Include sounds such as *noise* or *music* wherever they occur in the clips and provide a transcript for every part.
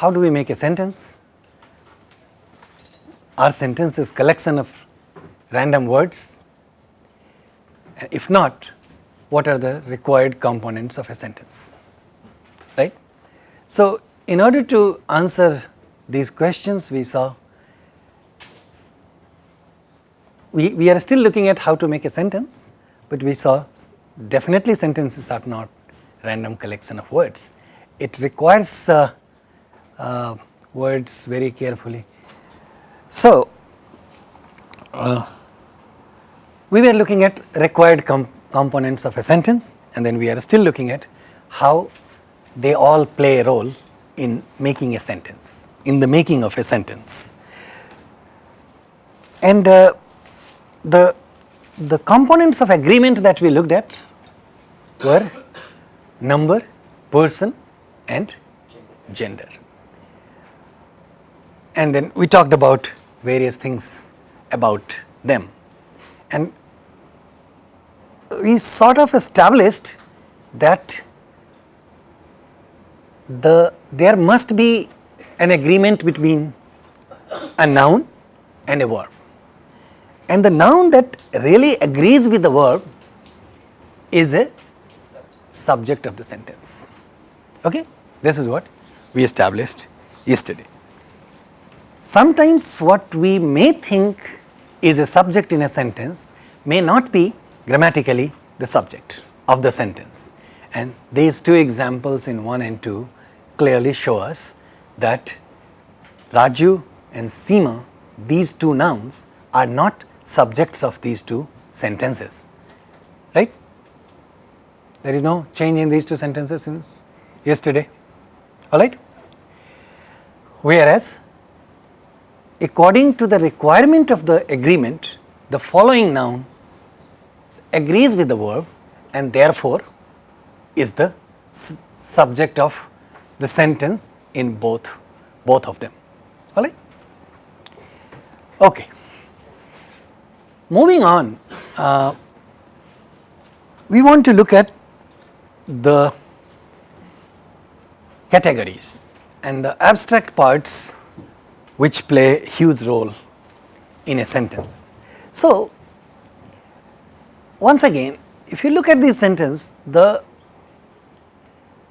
how do we make a sentence? Our sentence is collection of random words. If not, what are the required components of a sentence? Right? So, in order to answer these questions, we saw we, we are still looking at how to make a sentence, but we saw definitely sentences are not random collection of words. It requires uh, uh, words very carefully. So, uh, we were looking at required com components of a sentence and then we are still looking at how they all play a role in making a sentence, in the making of a sentence. And uh, the, the components of agreement that we looked at were number, person and gender. And then we talked about various things about them. And we sort of established that the there must be an agreement between a noun and a verb and the noun that really agrees with the verb is a subject of the sentence. Okay? This is what we established yesterday. Sometimes what we may think is a subject in a sentence may not be grammatically the subject of the sentence. And these two examples in 1 and 2 clearly show us that Raju and Seema these two nouns are not subjects of these two sentences. Right? There is no change in these two sentences since yesterday. Alright whereas according to the requirement of the agreement the following noun agrees with the verb and therefore is the subject of the sentence in both both of them. Alright? Okay. Moving on uh, we want to look at the categories and the abstract parts which play huge role in a sentence. So, once again if you look at this sentence the,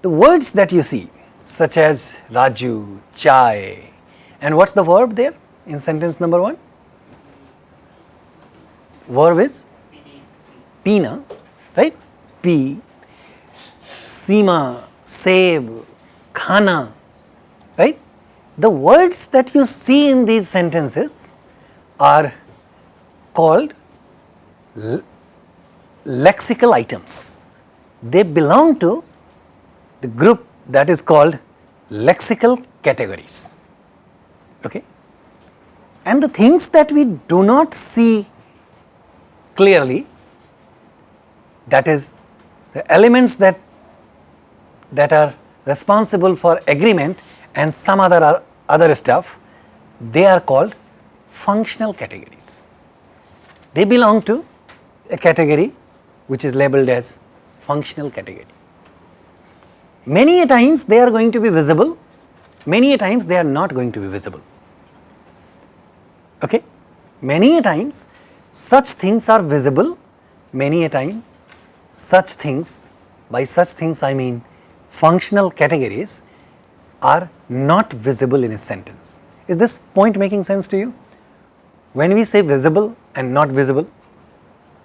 the words that you see such as Raju, Chai and what is the verb there in sentence number 1? Verb is Pina, right? P, Seema, Save, Khana, right? The words that you see in these sentences are called lexical items. They belong to the group that is called lexical categories. Okay? And the things that we do not see clearly that is the elements that that are responsible for agreement and some other other stuff they are called functional categories. They belong to a category which is labeled as functional category. Many a times they are going to be visible, many a times they are not going to be visible. Okay? Many a times such things are visible, many a time such things, by such things I mean functional categories are not visible in a sentence. Is this point making sense to you? When we say visible and not visible,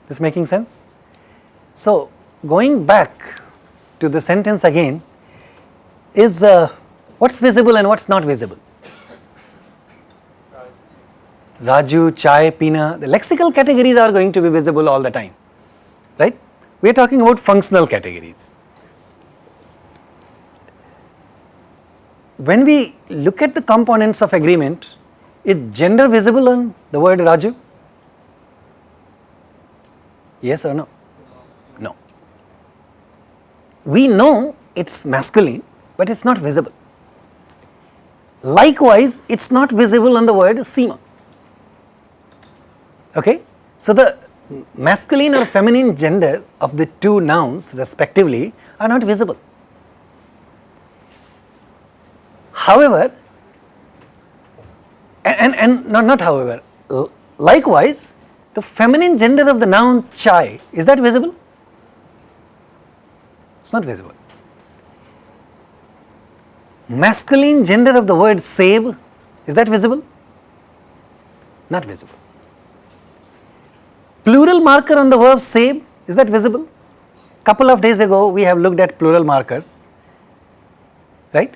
this making sense? So, going back to the sentence again is uh, what is visible and what is not visible. Raju, Chai, Pina, the lexical categories are going to be visible all the time, right? We are talking about functional categories. When we look at the components of agreement, is gender visible on the word Raju? Yes or no? No. We know it is masculine, but it is not visible. Likewise, it is not visible on the word Seema. Okay? So, the masculine or feminine gender of the two nouns respectively are not visible. However, and, and not, not however, likewise, the feminine gender of the noun chai, is that visible? It is not visible. Masculine gender of the word save, is that visible? Not visible. Plural marker on the verb save, is that visible? Couple of days ago, we have looked at plural markers, right?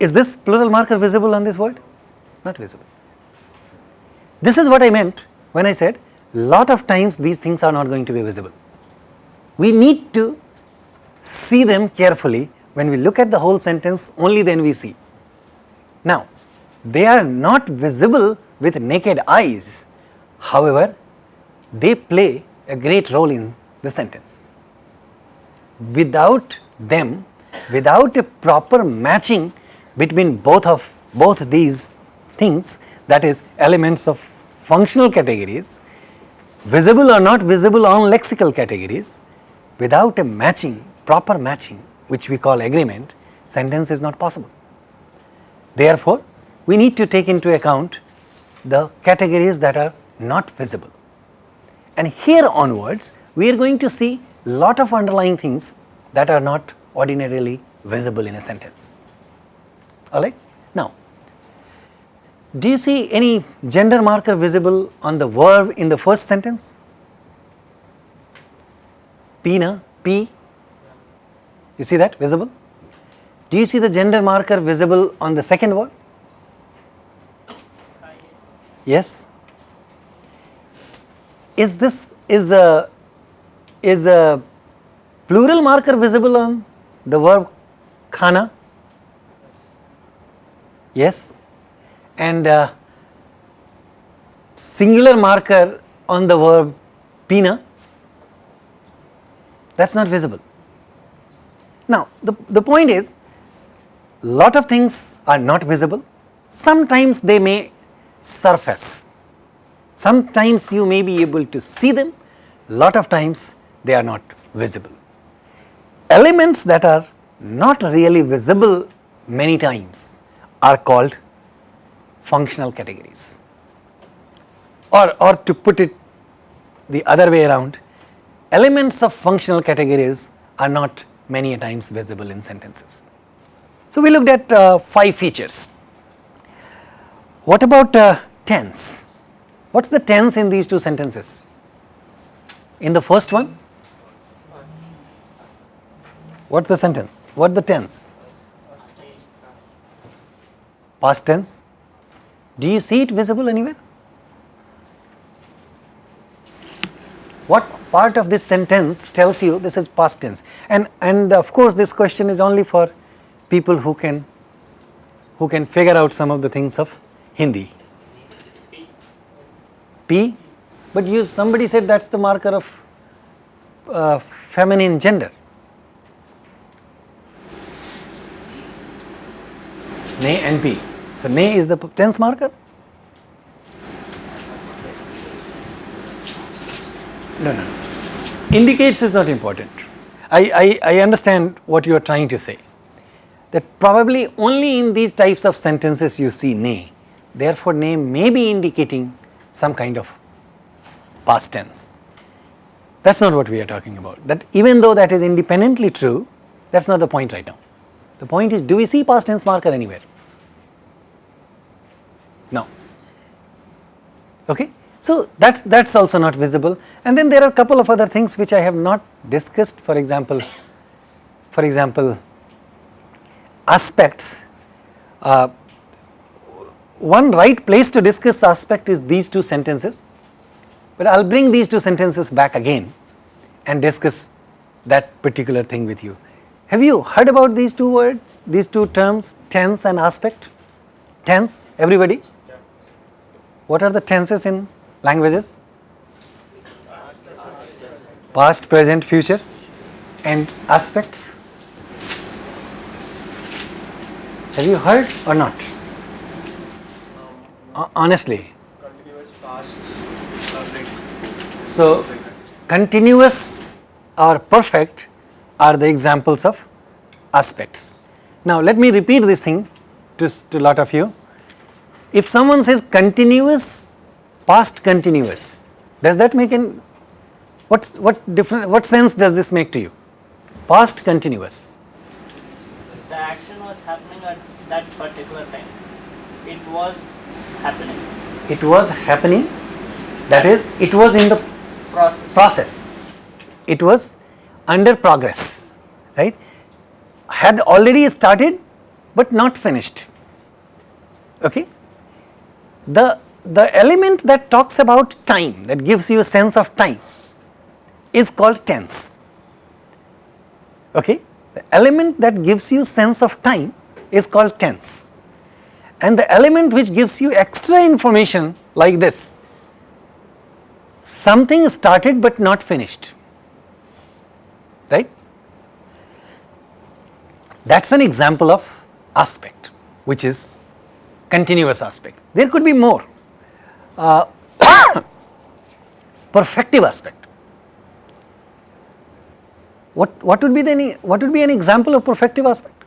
Is this plural marker visible on this word? Not visible. This is what I meant when I said lot of times these things are not going to be visible. We need to see them carefully when we look at the whole sentence only then we see. Now, they are not visible with naked eyes, however, they play a great role in the sentence. Without them, without a proper matching between both of both these things that is elements of functional categories, visible or not visible on lexical categories, without a matching, proper matching which we call agreement, sentence is not possible. Therefore, we need to take into account the categories that are not visible. And here onwards, we are going to see lot of underlying things that are not ordinarily visible in a sentence. Alright. Now, do you see any gender marker visible on the verb in the first sentence? P, na? P. You see that visible? Do you see the gender marker visible on the second word? Yes. Is this is a is a plural marker visible on the verb khana? Yes. And uh, singular marker on the verb pina, that is not visible. Now, the, the point is lot of things are not visible, sometimes they may surface, sometimes you may be able to see them, lot of times they are not visible. Elements that are not really visible many times are called functional categories. Or, or to put it the other way around, elements of functional categories are not many a times visible in sentences. So, we looked at uh, 5 features. What about uh, tense? What is the tense in these two sentences? In the first one, what is the sentence? What is the tense? Past tense. Do you see it visible anywhere? What part of this sentence tells you this is past tense? And, and of course, this question is only for people who can, who can figure out some of the things of Hindi. P, but you somebody said that is the marker of uh, feminine gender. Ne and P. So, ne is the tense marker? No, no, Indicates is not important. I, I, I understand what you are trying to say. That probably only in these types of sentences you see ne. Therefore, ne may be indicating some kind of past tense. That is not what we are talking about. That even though that is independently true, that is not the point right now. The point is, do we see past tense marker anywhere? Okay. So, that is that is also not visible and then there are a couple of other things which I have not discussed for example, for example aspects. Uh, one right place to discuss aspect is these two sentences, but I will bring these two sentences back again and discuss that particular thing with you. Have you heard about these two words, these two terms tense and aspect? Tense, everybody? What are the tenses in languages? Past, present, future and aspects. Have you heard or not? Uh, honestly. Continuous past, perfect. So, continuous or perfect are the examples of aspects. Now let me repeat this thing to, to lot of you. If someone says continuous, past continuous, does that make an, what's, what different, what sense does this make to you? Past continuous. The action was happening at that particular time. It was happening. It was happening, that is, it was in the Process. process. It was under progress, right? Had already started but not finished. Okay? The, the element that talks about time, that gives you a sense of time, is called tense. Okay? The element that gives you sense of time is called tense. And the element which gives you extra information like this, something started but not finished right that's an example of aspect which is continuous aspect there could be more uh, *coughs* perfective aspect what what would be the any what would be an example of perfective aspect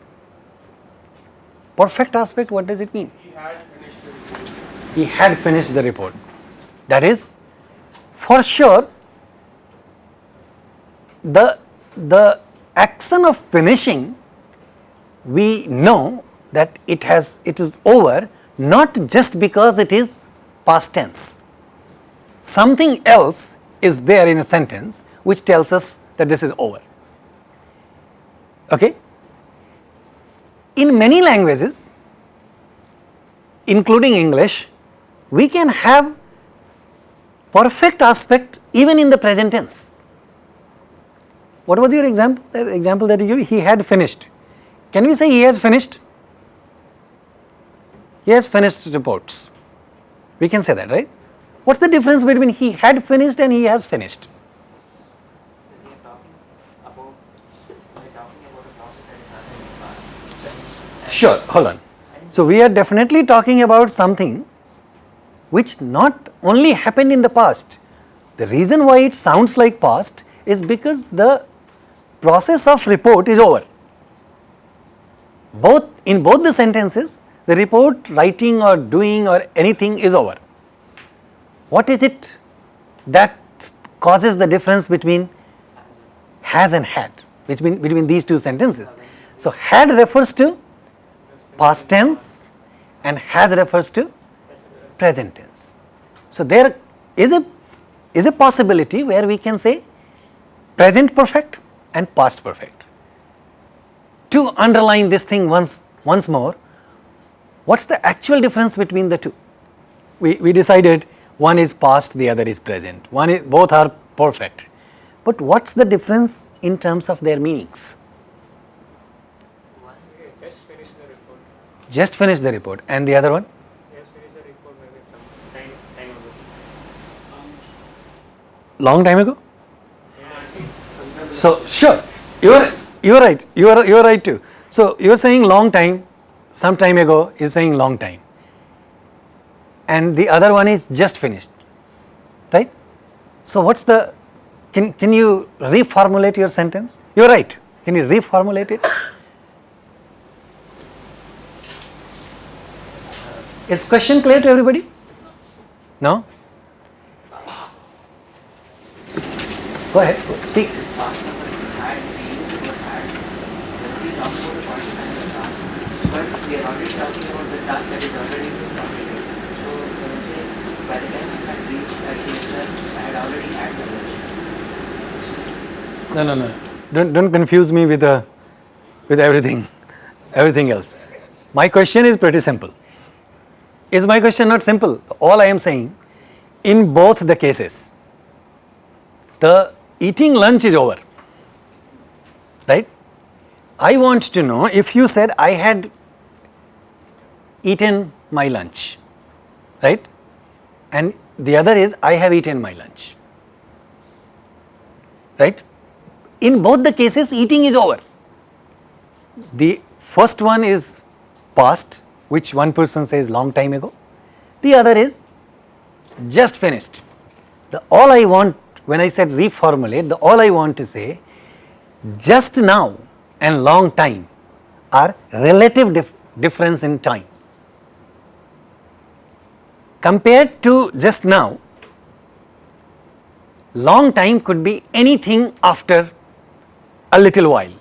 perfect aspect what does it mean He had finished the report. he had finished the report. That is, for sure, the, the action of finishing, we know that it has, it is over not just because it is past tense. Something else is there in a sentence which tells us that this is over. Okay? In many languages, including English, we can have perfect aspect even in the present tense. What was your example? The example that you he had finished. Can we say he has finished? He has finished reports. We can say that, right? What's the difference between he had finished and he has finished? is. Sure, hold on. So we are definitely talking about something which not only happened in the past. The reason why it sounds like past is because the process of report is over. Both in both the sentences, the report writing or doing or anything is over. What is it that causes the difference between has and had, between, between these two sentences? So had refers to past tense and has refers to present tense. So there is a is a possibility where we can say present perfect and past perfect. To underline this thing once once more, what's the actual difference between the two? We, we decided one is past, the other is present. One is both are perfect. But what's the difference in terms of their meanings? One He has just finished the report. Just finish the report and the other one? He has finished the report maybe some time, time ago. Long time ago? Yeah, I think So sure, you are you are right. You are you are right too. So you are saying long time, some time ago is saying long time, and the other one is just finished, right? So what's the? Can can you reformulate your sentence? You are right. Can you reformulate it? Is question clear to everybody? No. Go ahead. Speak. past number had, we use the word had. When we talk about the process and the task, but we are already talking about the task that is already been completed. So I say by the time I had reached at CSR, I had already had the lunch. No, no, no. Don't, don't confuse me with, uh, with everything, everything else. My question is pretty simple. Is my question not simple? All I am saying, in both the cases, the eating lunch is over. Right? I want to know if you said I had eaten my lunch, right? And the other is I have eaten my lunch. Right? In both the cases, eating is over. The first one is past, which one person says long time ago. The other is just finished. The all I want when I said reformulate, the all I want to say just now and long time are relative dif- difference in time. Compared to just now, long time could be anything after a little while.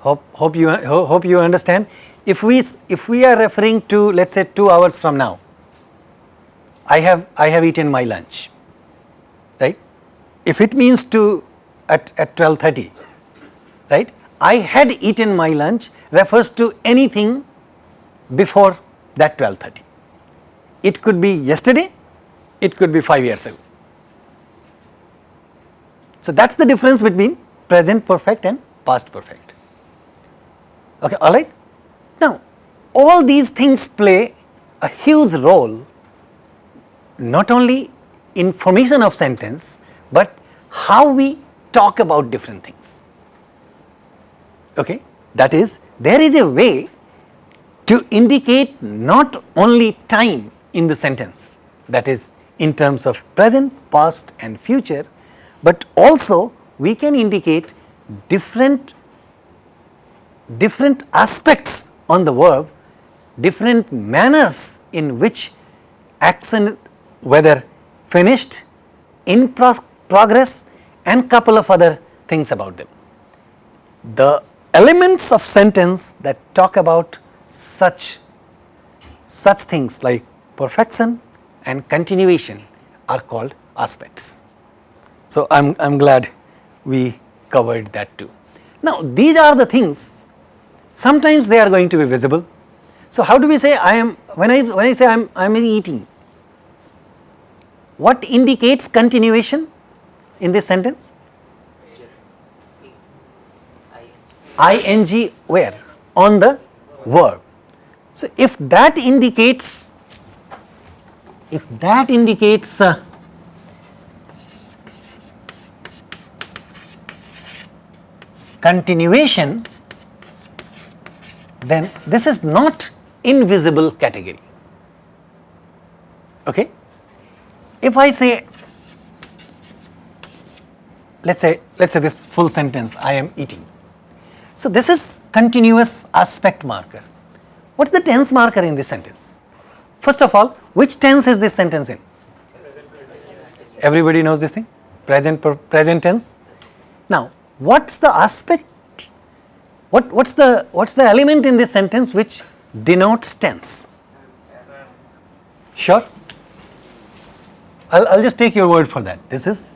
Hope, hope, you, ho- hope you understand. If we, if we are referring to let us say 2 hours from now, I have, I have eaten my lunch, right. If it means to at, at 12.30, right, I had eaten my lunch refers to anything before that 12.30. It could be yesterday, it could be 5 years ago. So, that is the difference between present perfect and past perfect. Okay, all right. Now, all these things play a huge role not only in formation of sentence, but how we talk about different things. Okay, that is there is a way to indicate not only time in the sentence that is in terms of present, past and future, but also we can indicate different different aspects on the verb, different manners in which action whether finished, in pros- progress and couple of other things about them. The elements of sentence that talk about such such things like perfection and continuation are called aspects. So, I am I'm glad we covered that too. Now, these are the things sometimes they are going to be visible. So, how do we say I am when I when I say I am I am eating what indicates continuation in this sentence? ing where? On the verb. So, if that indicates, if that indicates uh, continuation, then this is not invisible category. Okay? If I say, let us say, let us say this full sentence, I am eating. So, this is continuous aspect marker. What is the tense marker in this sentence? First of all, which tense is this sentence in? Everybody knows this thing? Present, present tense. Now, what's the aspect? What, what's the, what's the element in this sentence which denotes tense? Sure? I'll, I'll just take your word for that. This is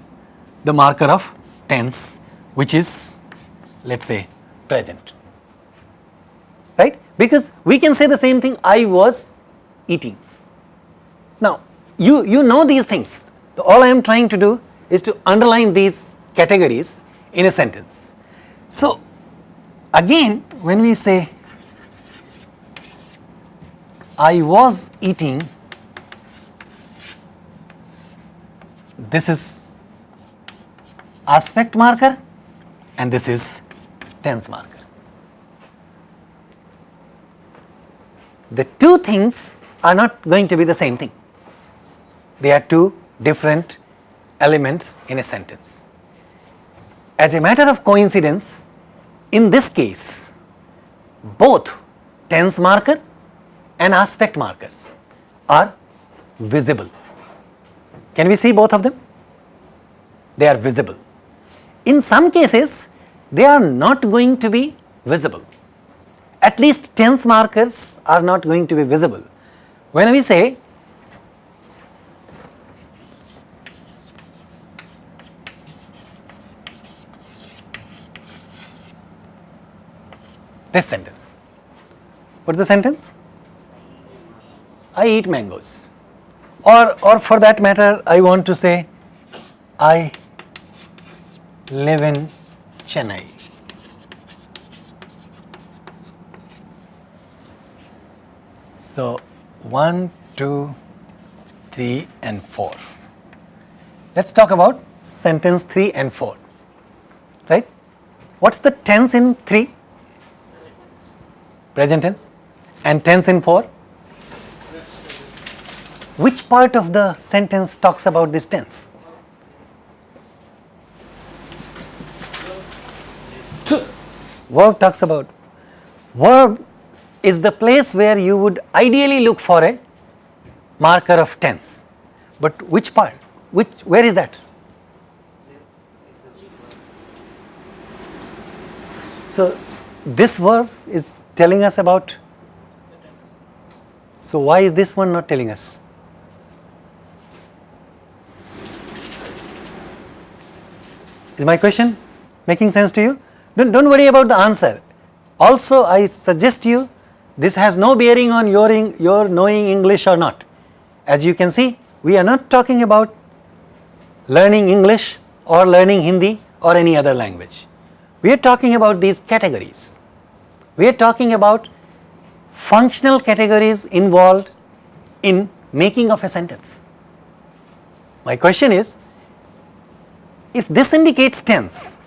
the marker of tense which is let us say present, right? Because we can say the same thing I was eating. Now, you, you know these things. All I am trying to do is to underline these categories in a sentence. So, again when we say I was eating this is aspect marker and this is tense marker. The two things are not going to be the same thing. They are two different elements in a sentence. As a matter of coincidence, in this case, both tense marker and aspect markers are visible. Can we see both of them? They are visible. In some cases, they are not going to be visible. At least tense markers are not going to be visible. When we say this sentence, what is the sentence? I eat mangoes or, or for that matter I want to say I live in Chennai. So, 1, 2, 3 and 4. Let us talk about sentence 3 and 4, right. What is the tense in 3? Present tense. And tense in 4? Which part of the sentence talks about this tense? Verb talks about, verb is the place where you would ideally look for a marker of tense. But which part? Which, where is that? So, this verb is telling us about, so why is this one not telling us? Is my question making sense to you? Don't, don't worry about the answer. Also, I suggest you this has no bearing on your, your knowing English or not. As you can see, we are not talking about learning English or learning Hindi or any other language. We are talking about these categories. We are talking about functional categories involved in making of a sentence. My question is, if this indicates tense,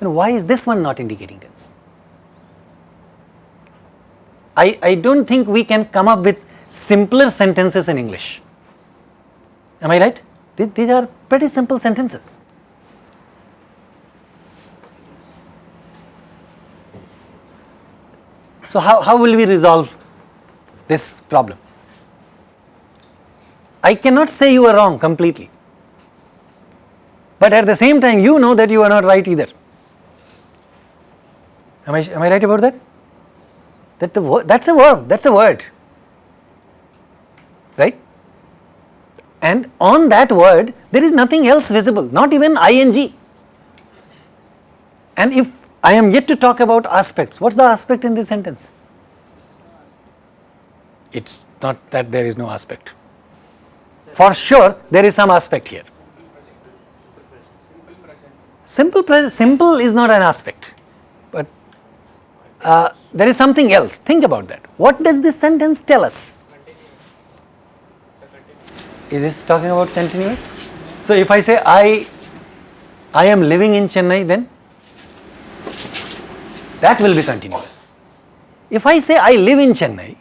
then why is this one not indicating tense? I, I don't think we can come up with simpler sentences in English. Am I right? Th- These are pretty simple sentences. So, how, how will we resolve this problem? I cannot say you are wrong completely, but at the same time you know that you are not right either. Am I, am I right about that? That the wo- that's a verb, that's a word, right? And on that word there is nothing else visible, not even ing. And if I am yet to talk about aspects, what's the aspect in this sentence? It's not that there is no aspect. For sure, there is some aspect here. Simple simple present, simple is not an aspect, uh, there is something else. Think about that. What does this sentence tell us? Is this talking about continuous? So if I say I, I am living in Chennai, then that will be continuous. If I say I live in Chennai,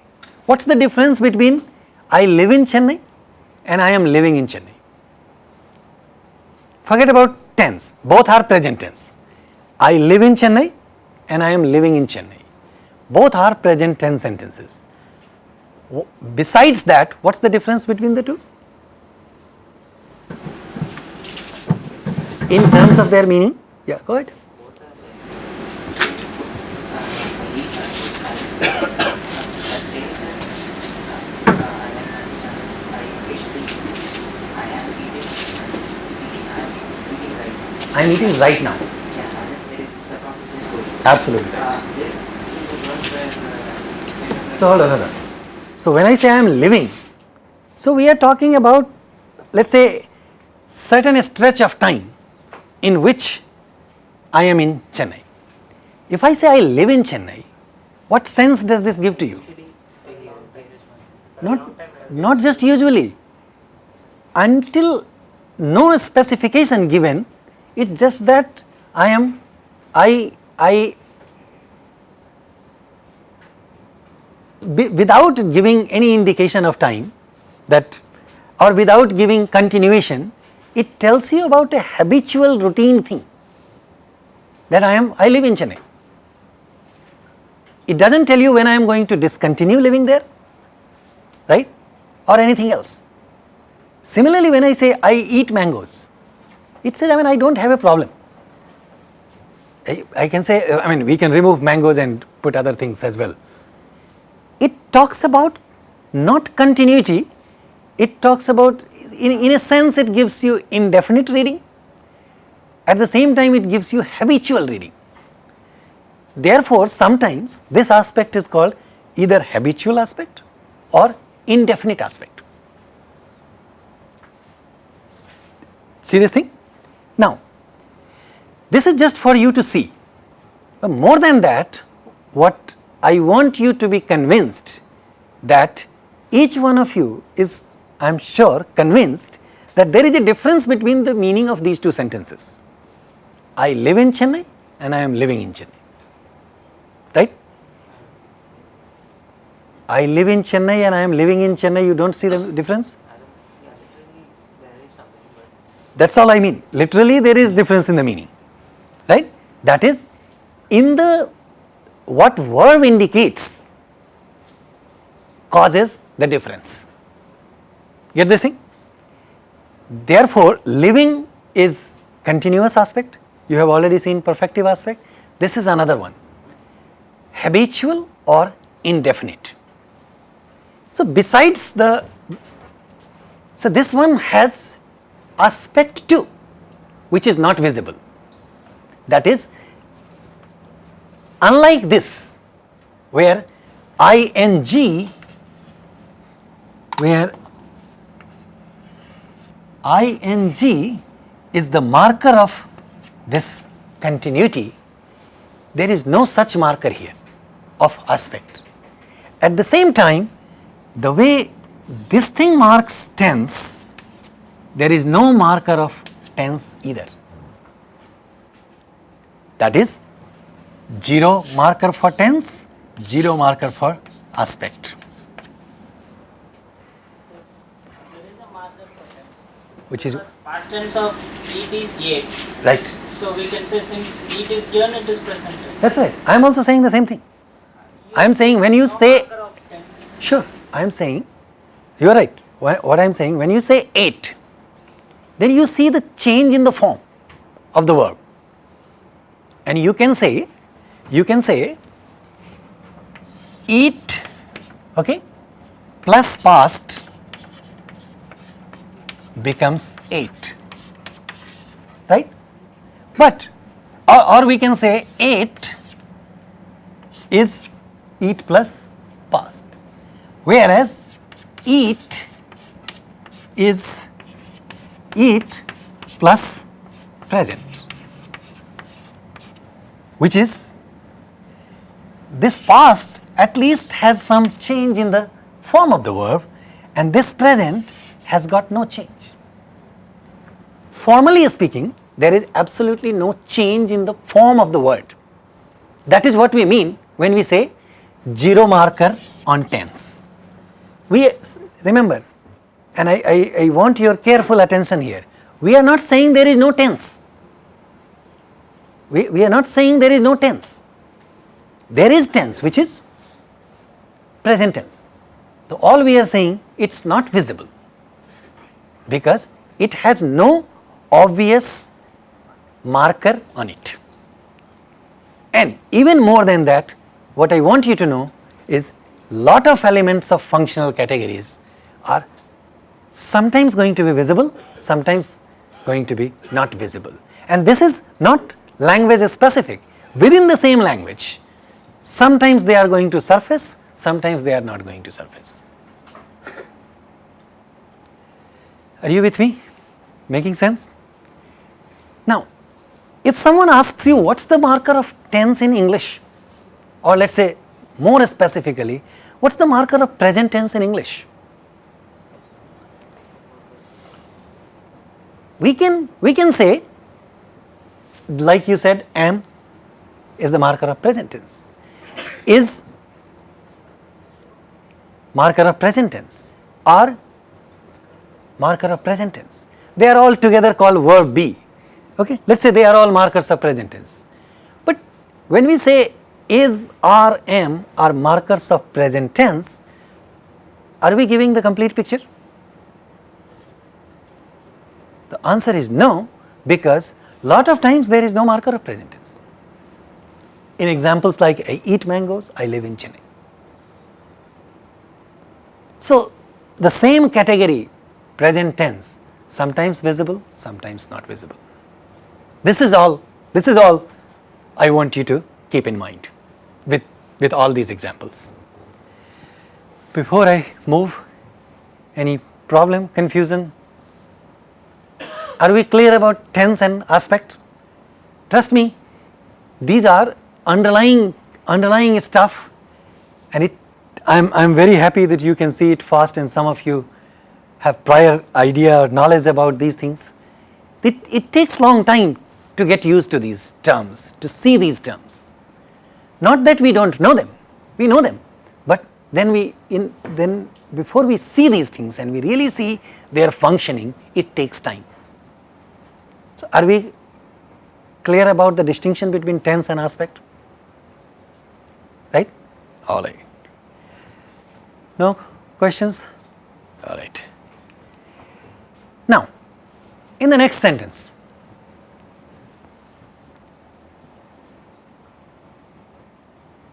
what's the difference between I live in Chennai and I am living in Chennai? Forget about tense, both are present tense. I live in Chennai and I am living in Chennai. Both are present tense sentences. Besides that, what's the difference between the two? In terms of their meaning? Yeah, go ahead. *coughs* I am eating right now. A- uh, So hold on, hold on. So when I say I am living, so we are talking about let's say certain stretch of time in which I am in Chennai. If I say I live in Chennai, what sense does this give to you? Not, not just usually. Until no specification given, it's just that I am, I, I without giving any indication of time that or without giving continuation it tells you about a habitual routine thing that I am I live in Chennai. It does not tell you when I am going to discontinue living there right or anything else. Similarly when I say I eat mangoes it says I mean I do not have a problem. I, can say uh, I mean we can remove mangoes and put other things as well it talks about not continuity, it talks about in, in a sense it gives you indefinite reading, at the same time it gives you habitual reading. Therefore, sometimes this aspect is called either habitual aspect or indefinite aspect. See this thing? Now, this is just for you to see. But more than that, what I want you to be convinced that each one of you is, I am sure, convinced that there is a difference between the meaning of these two sentences. I live in Chennai and I am living in Chennai. Right? I live in Chennai and I am living in Chennai, you don't see the difference? As of- yeah, literally there is something, but That is all I mean. Literally there is difference in the meaning, right. That is in the what verb indicates causes the difference. Get this thing? Therefore, living is continuous aspect, you have already seen perfective aspect, this is another one, habitual or indefinite. So, besides the, so this one has aspect 2 which is not visible. That is unlike this where ing where ing is the marker of this continuity there is no such marker here of aspect. At the same time the way this thing marks tense there is no marker of tense either. That is 0 marker for tense, 0 marker for aspect. There is a marker for tense. Which is Past tense of it is yet. right. So we can say since it is given, it is present. That's right. I am also saying the same thing. I am saying when you say, marker of tense. sure, I am saying, you are right. What I am saying, when you say ate, then you see the change in the form of the verb. And you can say, you can say, eat, okay, plus past becomes ate, right? But, or, or we can say ate is eat plus past, whereas eat is eat plus present, which is this past at least has some change in the form of the verb and this present has got no change. Formally speaking, there is absolutely no change in the form of the word. That is what we mean when we say zero marker on tense. We remember, and I, I, I want your careful attention here, we are not saying there is no tense. We, we are not saying there is no tense. There is tense which is present tense. So, all we are saying it is not visible because it has no obvious marker on it. And even more than that, what I want you to know is lot of elements of functional categories are sometimes going to be visible, sometimes going to be not visible. And this is not language is specific. Within the same language, sometimes they are going to surface, sometimes they are not going to surface. Are you with me? Making sense? Now, if someone asks you what's the marker of tense in English or let us say more specifically what's the marker of present tense in English? We can, we can say like you said am is the marker of present tense, is marker of present tense or marker of present tense. They are all together called verb be. Okay? Let us say they are all markers of present tense. But when we say is or am are markers of present tense, are we giving the complete picture? The answer is no because lot of times there is no marker of present tense. In examples like I eat mangoes, I live in Chennai. So, the same category present tense sometimes visible, sometimes not visible. This is all, this is all I want you to keep in mind with, with all these examples. Before I move, any problem, confusion? Are we clear about tense and aspect? Trust me, these are underlying, underlying stuff and it, I'm, I'm very happy that you can see it fast and some of you have prior idea or knowledge about these things. It, it takes long time to get used to these terms, to see these terms. Not that we do not know them, we know them, but then we in then before we see these things and we really see their functioning, it takes time. Are we clear about the distinction between tense and aspect? Right? All right. No questions? All right. Now, in the next sentence,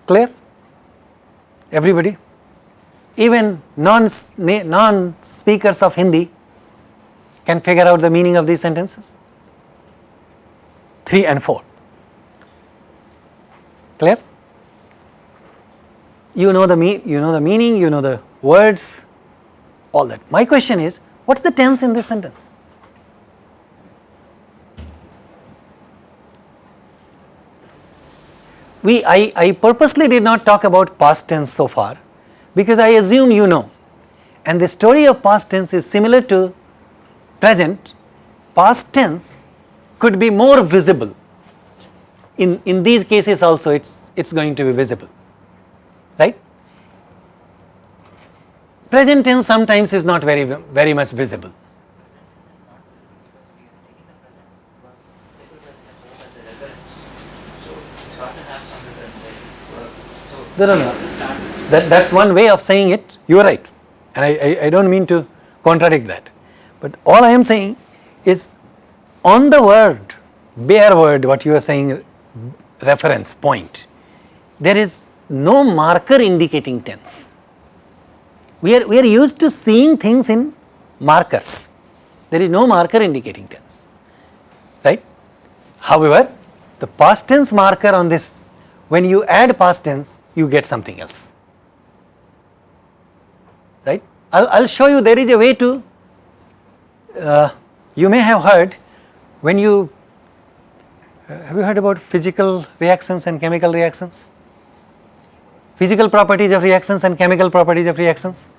clear? Everybody? Even non, non speakers of Hindi can figure out the meaning of these sentences? 3 and 4. Clear? You know the me you know the meaning, you know the words, all that. My question is, what's the tense in this sentence? We, I, I purposely did not talk about past tense so far because I assume you know and the story of past tense is similar to present, past tense could be more visible. In, in these cases also it's, it's going to be visible, right? Present tense sometimes is not very, very much visible. No, no, no. That, that's one way of saying it, you are right and I, I, I don't mean to contradict that. But all I am saying is on the word, bare word what you are saying reference point, there is no marker indicating tense. We are, we are used to seeing things in markers, there is no marker indicating tense, right. However, the past tense marker on this, when you add past tense, you get something else, right. I will show you there is a way to, uh, you may have heard when you, uh, have you heard about physical reactions and chemical reactions? Physical properties of reactions and chemical properties of reactions.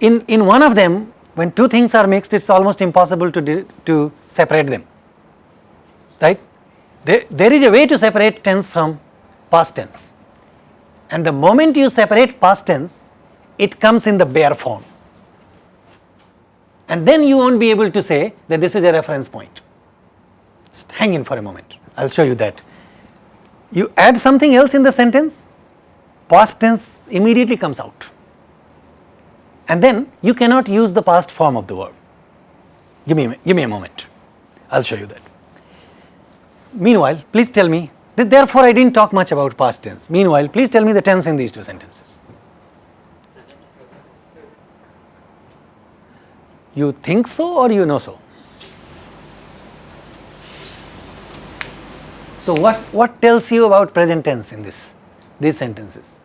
In, in one of them, when two things are mixed, it is almost impossible to, to separate them, right. There, there is a way to separate tense from past tense and the moment you separate past tense, it comes in the bare form and then you not be able to say that this is a reference point. Just hang in for a moment, I will show you that. You add something else in the sentence, past tense immediately comes out and then you cannot use the past form of the verb. Give me, give me a moment, I will show you that. Meanwhile, please tell me, that therefore I did not talk much about past tense. Meanwhile, please tell me the tense in these two sentences. You think so or you know so? So, what, what tells you about present tense in this, these sentences?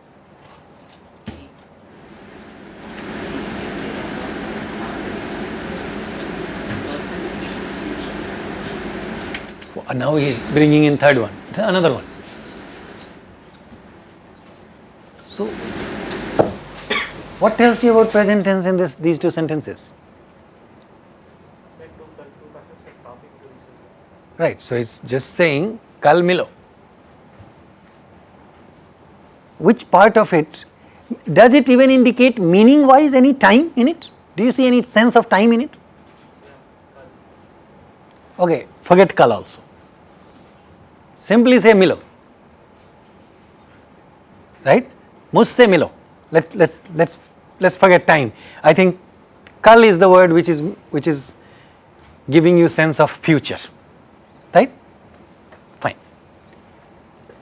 Now he is bringing in third one, another one. So, what tells you about present tense in this, these two sentences? Right, so it's just saying kal milo. Which part of it, does it even indicate meaning wise any time in it? Do you see any sense of time in it? Okay, forget kal also. Simply say milo, right? Musse milo. Let's let's let's let's forget time. I think kal is the word which is which is giving you sense of future right? Fine.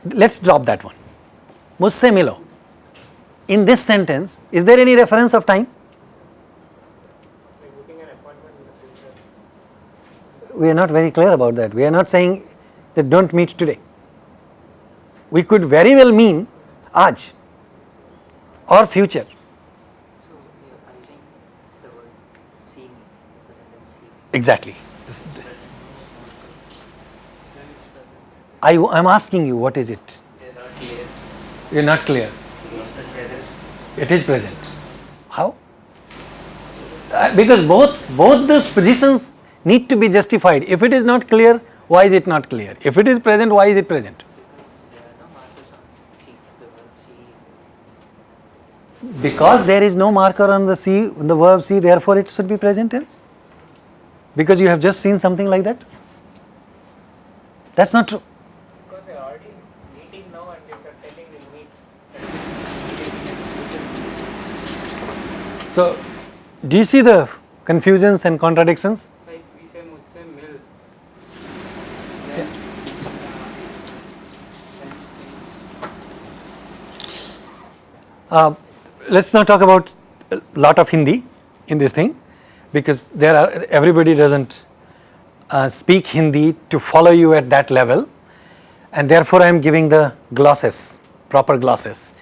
Let us drop that one. Musse milo in this sentence is there any reference of time? We are not very clear about that. We are not saying that do not meet today. We could very well mean aaj or future. So, yeah, I think it's the word see me, it's the sentence see. exactly I am asking you what is it? You're not clear. You are not clear. It is present. How? Uh, because both both the positions need to be justified. If it is not clear, why is it not clear? If it is present, why is it present? Because there are no markers on see. The verb see is Because there is no marker on the see, the verb see, therefore it should be present tense. Because you have just seen something like that. That's not true. Because we are already meeting now and if you are telling we'll meet. So, do you see the confusions and contradictions? Uh, let's not talk about a lot of Hindi in this thing because there are everybody doesn't uh, speak Hindi to follow you at that level and therefore I am giving the glosses, proper glosses.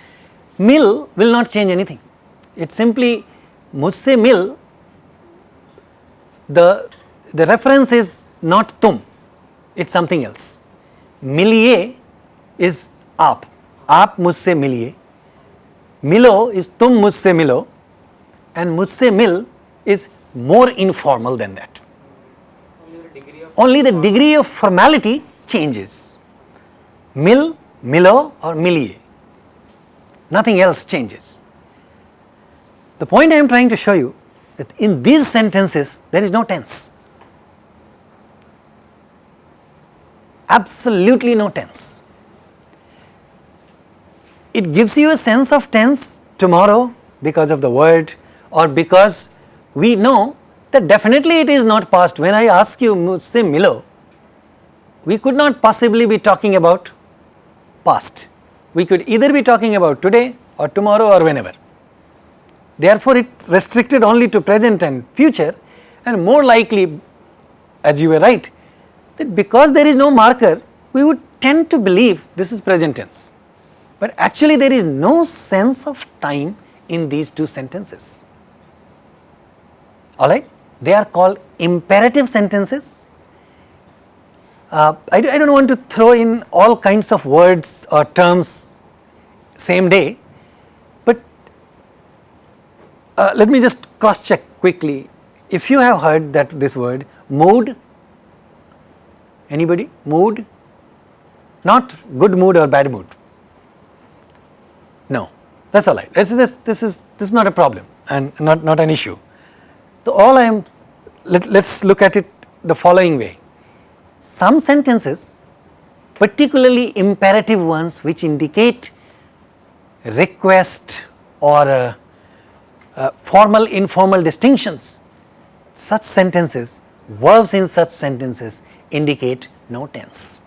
Mil will not change anything. It simply mujhse mil, the, the reference is not tum, it is something else. Miliye is aap, aap mujhse miliye. Milo is tum mujhse milo and mujhse mil is more informal than that. only the degree of formality changes. Mil, milo or miliye. Nothing else changes. The point I am trying to show you that in these sentences there is no tense. Absolutely no tense. It gives you a sense of tense tomorrow because of the word or because we know that definitely it is not past. When I ask you say Milo, we could not possibly be talking about past. We could either be talking about today or tomorrow or whenever. Therefore, it is restricted only to present and future and more likely as you were right that because there is no marker we would tend to believe this is present tense. But actually there is no sense of time in these two sentences. Alright, they are called imperative sentences. Uh, I, do, I don't want to throw in all kinds of words or terms same day, uh, let me just cross check quickly. If you have heard that this word mood, anybody mood, not good mood or bad mood. No, that's all right. This, this, this is this is not a problem and not, not an issue. So all I am let, let's look at it the following way. Some sentences, particularly imperative ones which indicate request or uh, formal informal distinctions, such sentences, verbs in such sentences indicate no tense,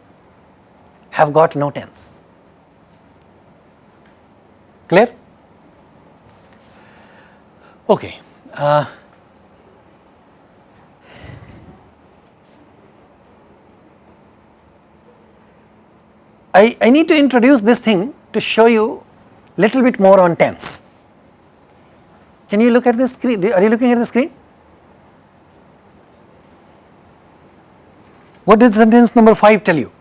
have got no tense. Clear? Okay. Uh, I, I need to introduce this thing to show you little bit more on tense. Can you look at the screen? Are you looking at the screen? What does sentence number 5 tell you?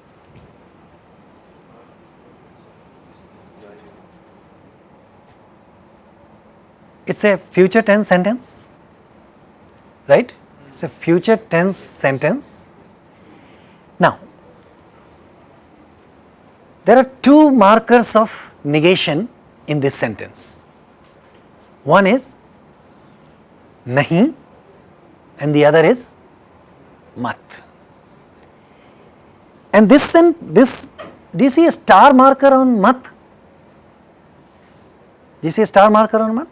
It is a future tense sentence, right? It is a future tense sentence. Now, there are two markers of negation in this sentence. One is nahi and the other is mat. And this then this do you see a star marker on mat? Do you see a star marker on mat?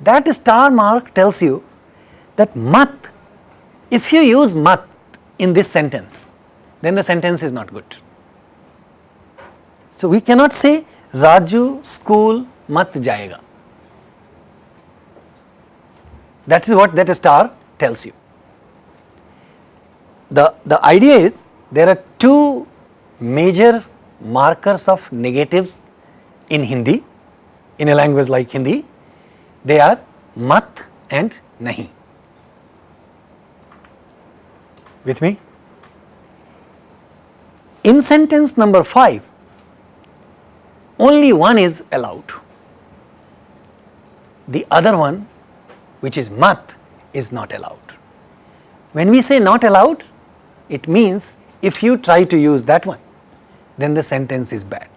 That star mark tells you that mat, if you use mat in this sentence, then the sentence is not good. So we cannot say Raju school mat jayega. That is what that star tells you. The, the idea is there are two major markers of negatives in Hindi, in a language like Hindi. They are mat and nahi. With me? In sentence number 5, only one is allowed. The other one, which is mat, is not allowed. When we say not allowed, it means if you try to use that one, then the sentence is bad.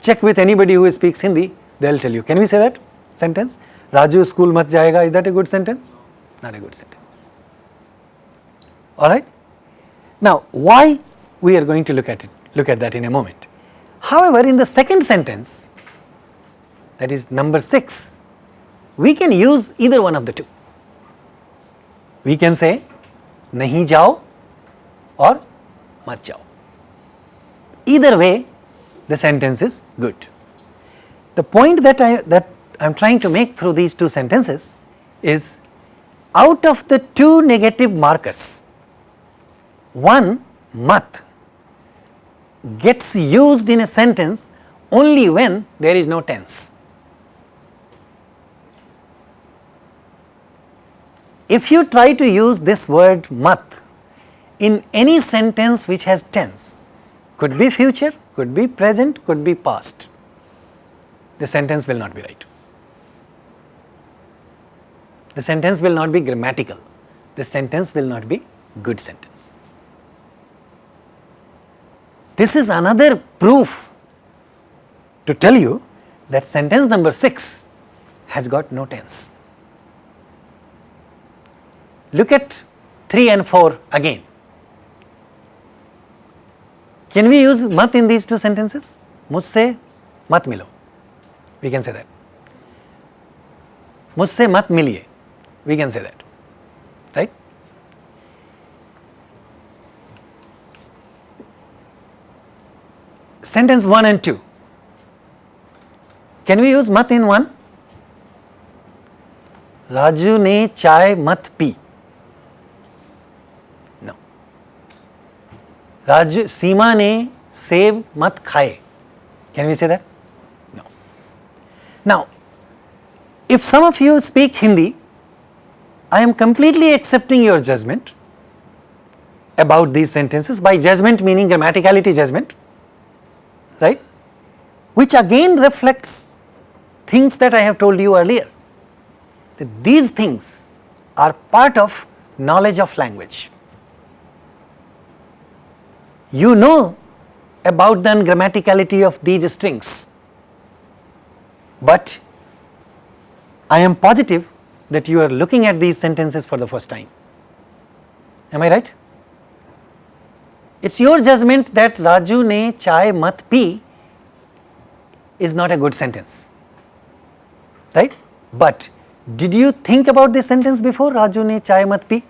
Check with anybody who speaks Hindi, they will tell you. Can we say that sentence? Raju school mat jayega, is that a good sentence? Not a good sentence. Alright? Now, why we are going to look at it, look at that in a moment. However, in the second sentence, that is number 6, we can use either one of the two. We can say nahi jao or mat jao. Either way the sentence is good. The point that I that I am trying to make through these two sentences is out of the two negative markers, one mat gets used in a sentence only when there is no tense. If you try to use this word mat in any sentence which has tense, could be future, could be present, could be past, the sentence will not be right. The sentence will not be grammatical, the sentence will not be good sentence. This is another proof to tell you that sentence number 6 has got no tense. Look at 3 and 4 again. Can we use mat in these two sentences? Musse mat milo. We can say that. Musse mat miliye. We can say that. Right? Sentence 1 and 2. Can we use mat in 1? Raju ne chai mat pi. Raj Seema ne save mat khaye. Can we say that? No. Now, if some of you speak Hindi, I am completely accepting your judgment about these sentences by judgment meaning grammaticality judgment, right? Which again reflects things that I have told you earlier that these things are part of knowledge of language. You know about the grammaticality of these strings, but I am positive that you are looking at these sentences for the first time. Am I right? It's your judgment that Raju ne chai mat pi is not a good sentence, right? But did you think about this sentence before Raju ne chai mat pi?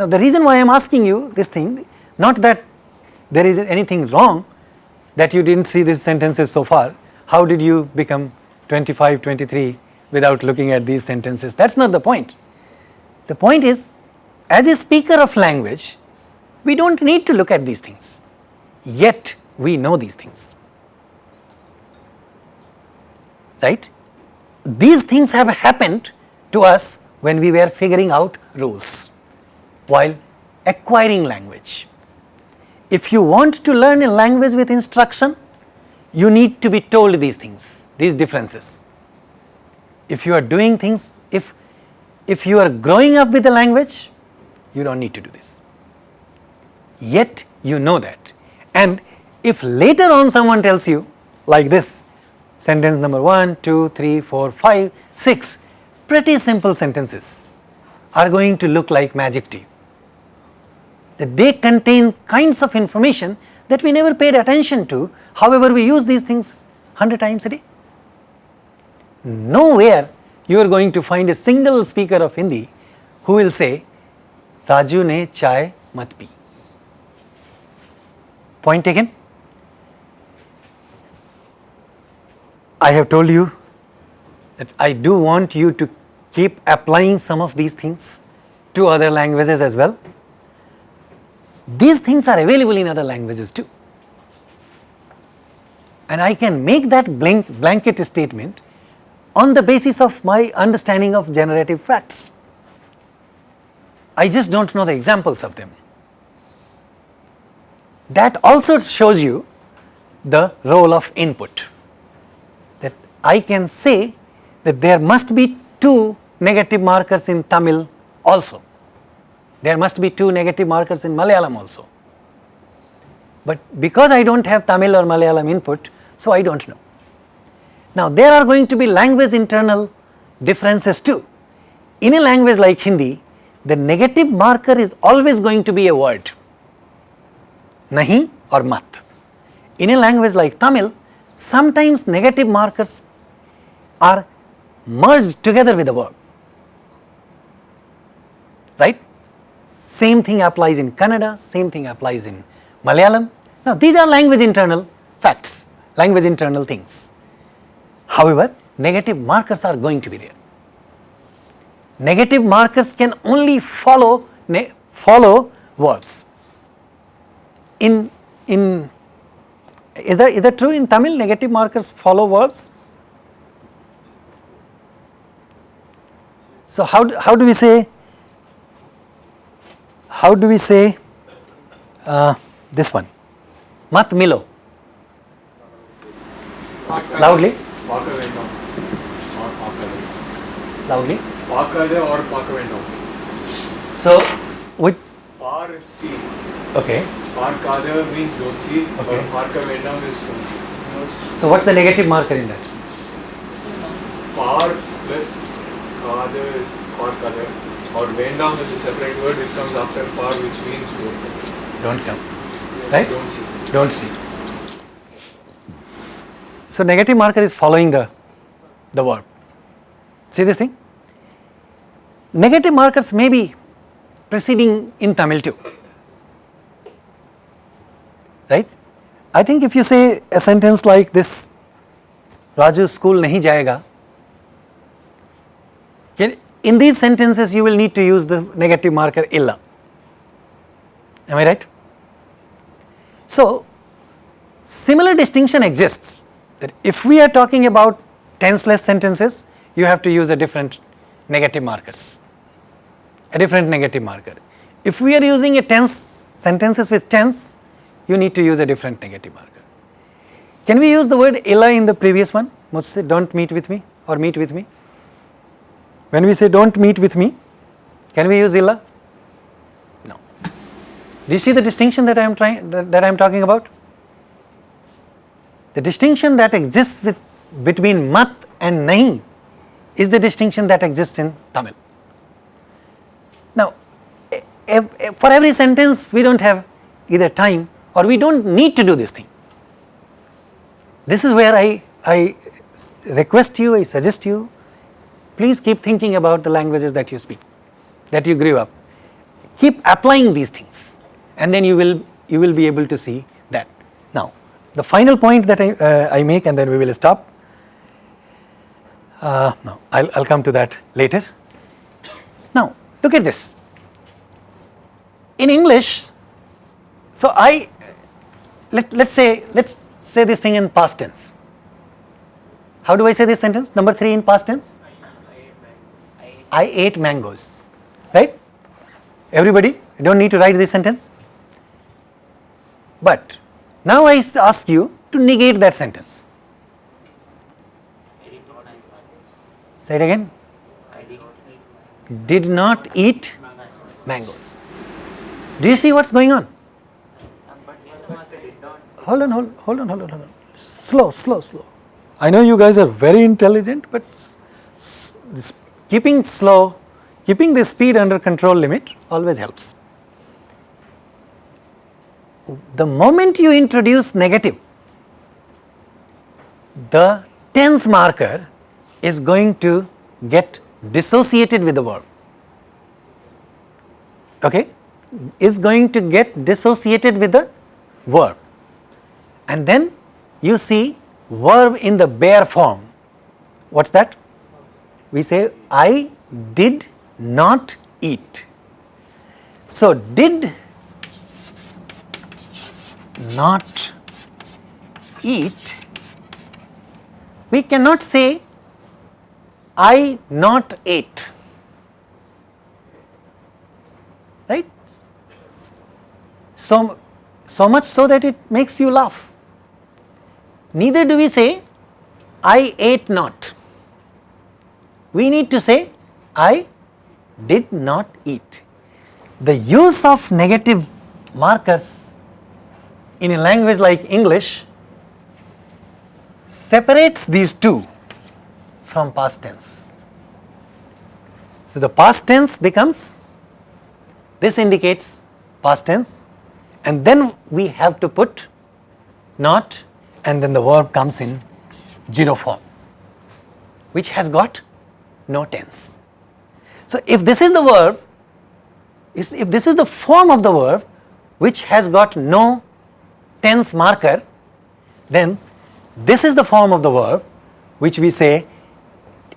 Now the reason why I am asking you this thing, not that there is anything wrong that you did not see these sentences so far, how did you become 25, 23 without looking at these sentences, that is not the point. The point is as a speaker of language, we do not need to look at these things, yet we know these things, right. These things have happened to us when we were figuring out rules while acquiring language. If you want to learn a language with instruction, you need to be told these things, these differences. If you are doing things, if, if you are growing up with a language, you do not need to do this. Yet you know that. And if later on someone tells you like this, sentence number 1, 2, 3, 4, 5, 6, pretty simple sentences are going to look like magic to you. That they contain kinds of information that we never paid attention to, however we use these things 100 times a day. Nowhere you are going to find a single speaker of Hindi who will say, Raju ne chai mat pi. Point taken? I have told you that I do want you to keep applying some of these things to other languages as well. These things are available in other languages too. And I can make that blank, blanket statement on the basis of my understanding of generative facts. I just do not know the examples of them. That also shows you the role of input that I can say that there must be two negative markers in Tamil also. There must be two negative markers in Malayalam also. But because I do not have Tamil or Malayalam input, so I do not know. Now there are going to be language internal differences too. In a language like Hindi, the negative marker is always going to be a word, nahi or mat. In a language like Tamil, sometimes negative markers are merged together with the verb. Right? Same thing applies in Kannada, same thing applies in Malayalam. Now, these are language internal facts, language internal things. However, negative markers are going to be there. Negative markers can only follow follow verbs. In in is that is that true in Tamil? Negative markers follow verbs. So how do, how do we say? how do we say uh, this one? Mat Milo. Loudly. Loudly. So, which? with. Okay. Parkada means dochi, okay. or parka vendam is dochi. So, what's the negative marker in that? Par plus kada is parkada or Vendam is a separate word which comes after par which means don't come. Don't come. Right? Don't see. Don't see. So negative marker is following the, the verb. See this thing? Negative markers may be preceding in Tamil too. Right? I think if you say a sentence like this, Raju school nahi jayega, can, in these sentences you will need to use the negative marker illa. Am I right? So, similar distinction exists that if we are talking about tenseless sentences, you have to use a different negative markers, a different negative marker. If we are using a tense sentences with tense, you need to use a different negative marker. Can we use the word illa in the previous one? Must say don't meet with me or meet with me. When we say don't meet with me, can we use illa? No. Do you see the distinction that I am trying that, that I am talking about? The distinction that exists with, between mat and nahi is the distinction that exists in Tamil. Now, for every sentence we do not have either time or we do not need to do this thing. This is where I, I request you, I suggest you, please keep thinking about the languages that you speak, that you grew up. Keep applying these things and then you will, you will be able to see that. Now, the final point that I, uh, I make and then we will stop. Uh, no, I'll, I'll come to that later. Now, look at this. In English, so I, let, let's say, let's say this thing in past tense. How do I say this sentence? Number three in past tense? I ate mangoes. Right? Everybody, you don't need to write this sentence. But now I ask you to negate that sentence. Say it again. Did not eat mangoes. Do you see what's going on? Hold on, hold, hold on, hold on, hold on. Slow, slow, slow. I know you guys are very intelligent, but this keeping slow, keeping the speed under control limit always helps. The moment you introduce negative, the tense marker is going to get dissociated with the verb. Okay? Is going to get dissociated with the verb. And then you see verb in the bare form. What's that? We say, I did not eat. So, did not eat, we cannot say I not ate. Right? So, so much so that it makes you laugh. Neither do we say I ate not. We need to say I did not eat. The use of negative markers in a language like English separates these two from past tense. So the past tense becomes, this indicates past tense and then we have to put not and then the verb comes in zero form. which has got no tense. So, if this is the verb, if this is the form of the verb which has got no tense marker, then this is the form of the verb which we say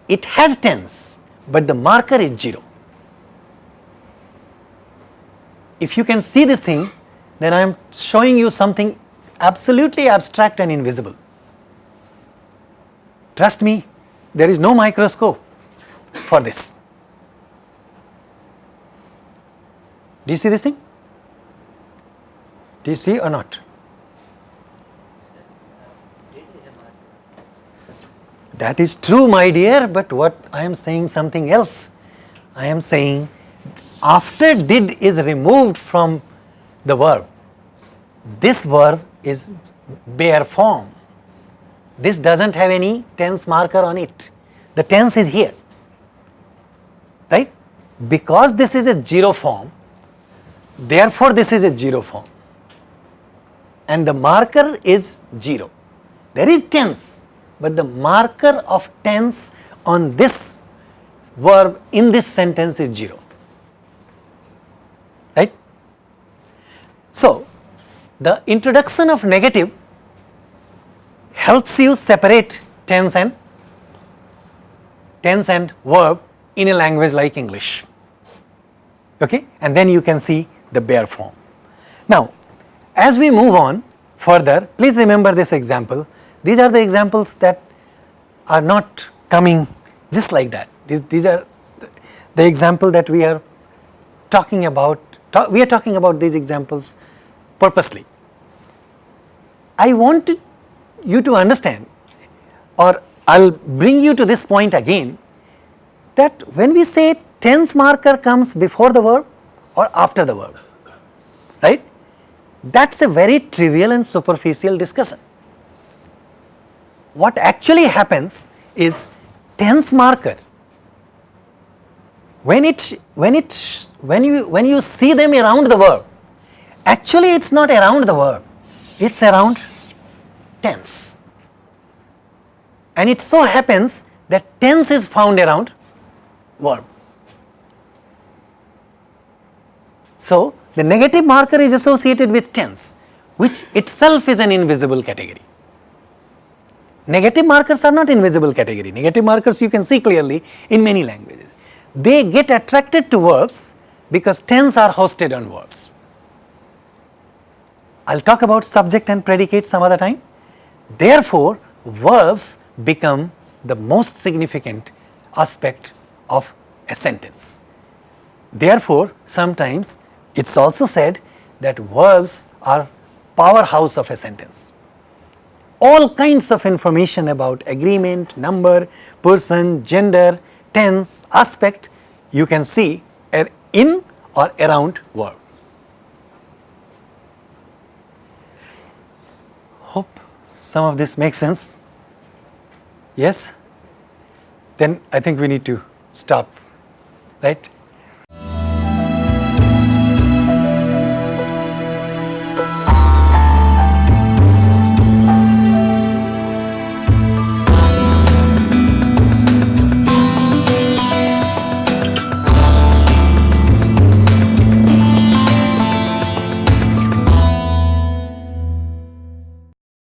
it has tense, but the marker is 0. If you can see this thing, then I am showing you something absolutely abstract and invisible. Trust me, there is no microscope for this. Do you see this thing? Do you see or not? That is true, my dear, but what I am saying something else. I am saying after did is removed from the verb, this verb is bare form. This doesn't have any tense marker on it. The tense is here, right? Because this is a zero form, therefore this is a zero form and the marker is 0. There is tense, but the marker of tense on this verb in this sentence is 0. Right? So, the introduction of negative helps you separate tense and tense and verb in a language like English. Okay? And then you can see the bare form. Now, as we move on further, please remember this example. These are the examples that are not coming just like that. These, these are the example that we are talking about, ta- we are talking about these examples purposely. I wanted you to understand or I will bring you to this point again that when we say tense marker comes before the verb or after the verb, right? That is a very trivial and superficial discussion. What actually happens is tense marker when it when it when you when you see them around the verb actually it is not around the verb it is around tense and it so happens that tense is found around verb so the negative marker is associated with tense which itself is an invisible category Negative markers are not invisible category. Negative markers you can see clearly in many languages. They get attracted to verbs because tense are hosted on verbs. I will talk about subject and predicate some other time. Therefore, verbs become the most significant aspect of a sentence. Therefore, sometimes it is also said that verbs are powerhouse of a sentence all kinds of information about agreement, number, person, gender, tense, aspect you can see in or around verb. Hope some of this makes sense. Yes? Then I think we need to stop, right?